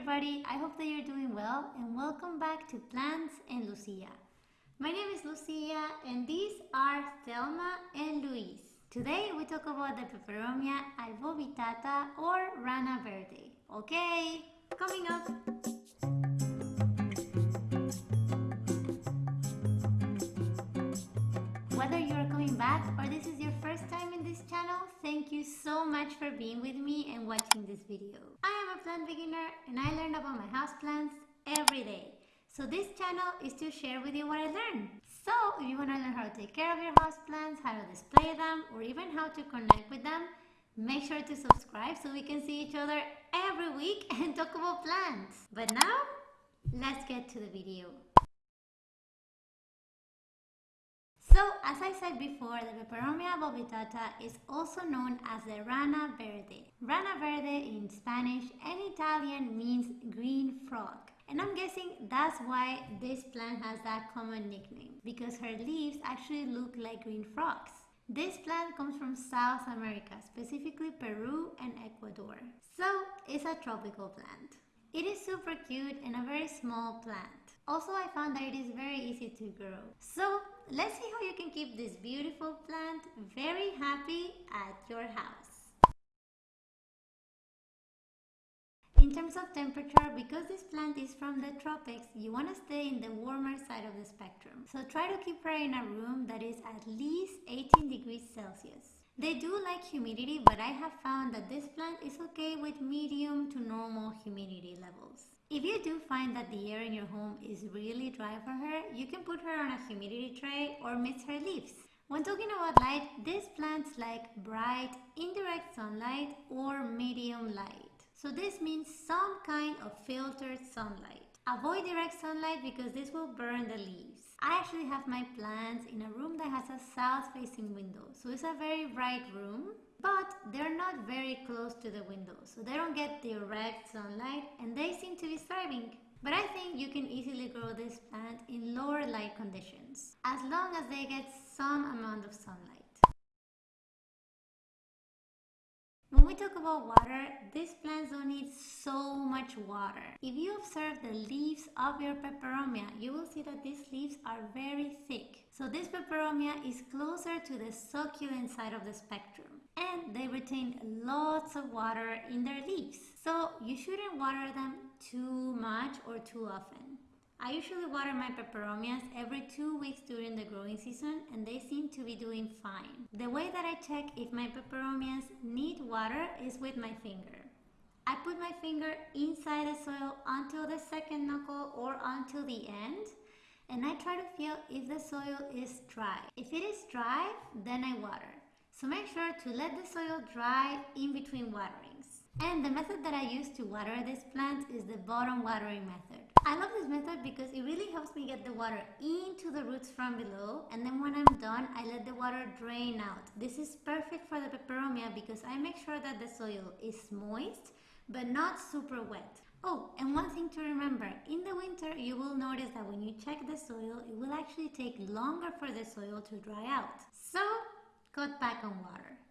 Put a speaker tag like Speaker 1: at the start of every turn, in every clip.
Speaker 1: everybody, I hope that you're doing well and welcome back to Plants and Lucia. My name is Lucia and these are Thelma and Luis. Today we talk about the Peperomia albovittata or Rana Verde. Okay, coming up. Whether you're coming back or this is your first time in this channel, thank you so much for being with me and watching this video. I am a plant beginner and I learn about my houseplants every day. So this channel is to share with you what I learned. So if you want to learn how to take care of your houseplants, how to display them, or even how to connect with them, make sure to subscribe so we can see each other every week and talk about plants. But now, let's get to the video. So, as I said before, the Peperomia albovittata is also known as the Rana Verde. Rana Verde in Spanish and Italian means green frog. And I'm guessing that's why this plant has that common nickname, because her leaves actually look like green frogs. This plant comes from South America, specifically Peru and Ecuador. So, it's a tropical plant. It is super cute and a very small plant. Also, I found that it is very easy to grow. So, let's see how you can keep this beautiful plant very happy at your house. In terms of temperature, because this plant is from the tropics, you want to stay in the warmer side of the spectrum. So try to keep her in a room that is at least 18 degrees Celsius. They do like humidity, but I have found that this plant is okay with medium to normal humidity levels. If you do find that the air in your home is really dry for her, you can put her on a humidity tray or mix her leaves. When talking about light, these plants like bright, indirect sunlight or medium light. So this means some kind of filtered sunlight. Avoid direct sunlight because this will burn the leaves. I actually have my plants in a room that has a south facing window. So it's a very bright room, but they're not very close to the window. So they don't get direct sunlight and they seem to be thriving. But I think you can easily grow this plant in lower light conditions, as long as they get some amount of sunlight. When we talk about water, these plants don't need so much water. If you observe the leaves of your peperomia, you will see that these leaves are very thick. So this peperomia is closer to the succulent side of the spectrum and they retain lots of water in their leaves. So you shouldn't water them too much or too often. I usually water my peperomias every two weeks during the growing season and they seem to be doing. The way that I check if my peperomias need water is with my finger. I put my finger inside the soil until the second knuckle or until the end and I try to feel if the soil is dry. If it is dry, then I water. So make sure to let the soil dry in between waterings. And the method that I use to water this plant is the bottom watering method. I love this method because it really helps me get the water into the roots from below and then when I'm done I let the water drain out. This is perfect for the peperomia because I make sure that the soil is moist but not super wet. Oh, and one thing to remember, in the winter you will notice that when you check the soil, it will actually take longer for the soil to dry out. So, cut back on water.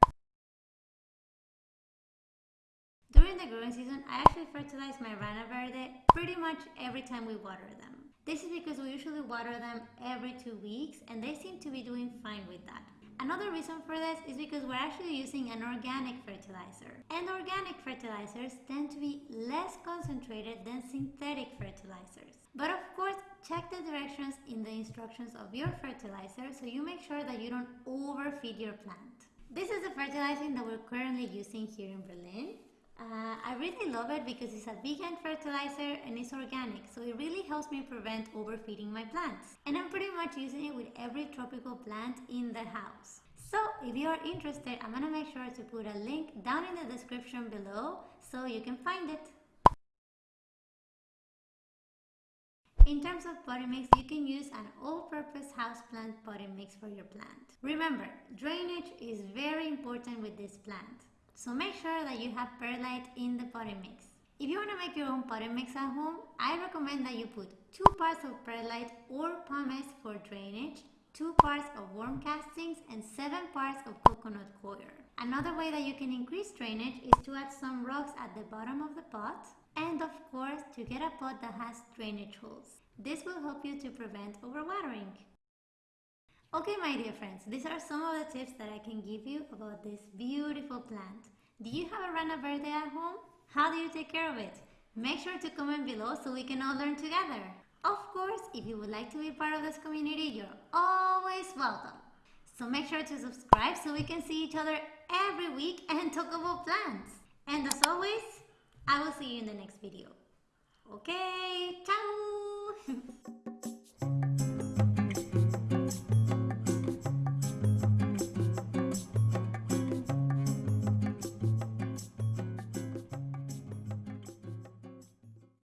Speaker 1: During the growing season, I actually fertilize my Rana Verde pretty much every time we water them. This is because we usually water them every two weeks and they seem to be doing fine with that. Another reason for this is because we're actually using an organic fertilizer. And organic fertilizers tend to be less concentrated than synthetic fertilizers. But of course, check the directions in the instructions of your fertilizer so you make sure that you don't overfeed your plant. This is the fertilizing that we're currently using here in Berlin. Uh, I really love it because it's a vegan fertilizer and it's organic, so it really helps me prevent overfeeding my plants. And I'm pretty much using it with every tropical plant in the house. So if you are interested, I'm gonna make sure to put a link down in the description below so you can find it. In terms of potting mix, you can use an all-purpose houseplant potting mix for your plant. Remember, drainage is very important with this plant. So make sure that you have perlite in the potting mix. If you want to make your own potting mix at home, I recommend that you put 2 parts of perlite or pumice for drainage, 2 parts of worm castings and 7 parts of coconut coir. Another way that you can increase drainage is to add some rocks at the bottom of the pot and of course to get a pot that has drainage holes. This will help you to prevent overwatering. Okay, my dear friends, these are some of the tips that I can give you about this beautiful plant. Do you have a Rana Verde at home? How do you take care of it? Make sure to comment below so we can all learn together. Of course, if you would like to be part of this community, you're always welcome. So make sure to subscribe so we can see each other every week and talk about plants. And as always, I will see you in the next video. Okay, ciao!